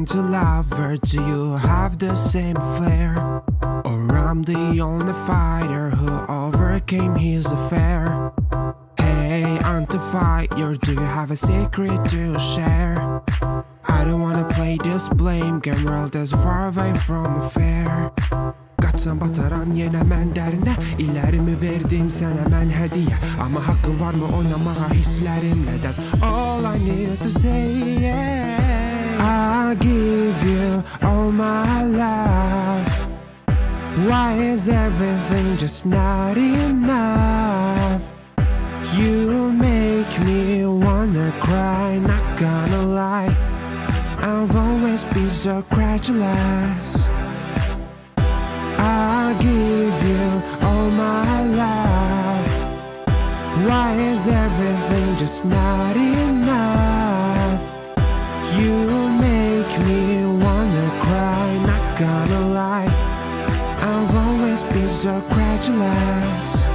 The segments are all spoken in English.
Or do you have the same flair? Or I'm the only fighter who overcame his affair? Hey, on the fire, do you have a secret to share? I don't wanna play this blame game world as far away from affair Kaçsam bataram yenemem derine İllerimi verdim sana ben hediye Ama hakkın var mı oynamaya hislerimle That's all I need to say yeah. I give you all my love Why is everything just not enough? You make me wanna cry, not gonna lie I've always been so credulous I'll give you all my love Why is everything just not enough? I've always been so credulous.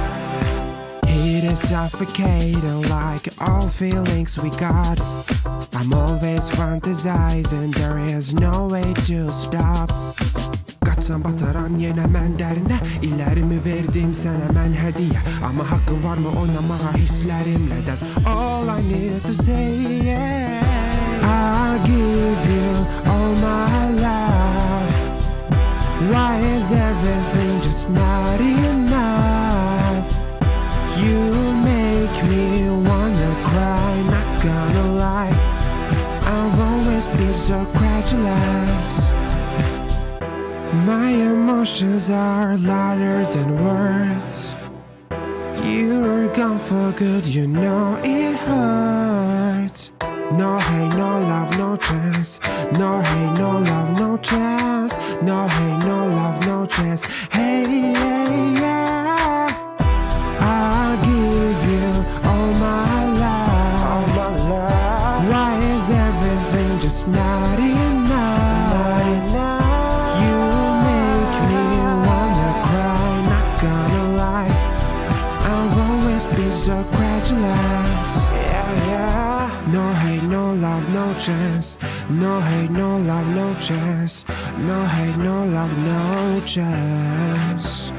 It is suffocating like all feelings we got. I'm always fantasizing, there is no way to stop. Kaçsam bataram yenemem derine İllerimi verdim sana ben hediye. Ama hakkın var mı oynamaya hislerimle That's all I need to say yeah. I so credulous. My emotions are louder than words. You're gone for good, you know it hurts. No hate, no love, no chance. No been so credulous Yeah, yeah. No hate, no love, no chance. No hate, no love, no chance. No hate, no love, no chance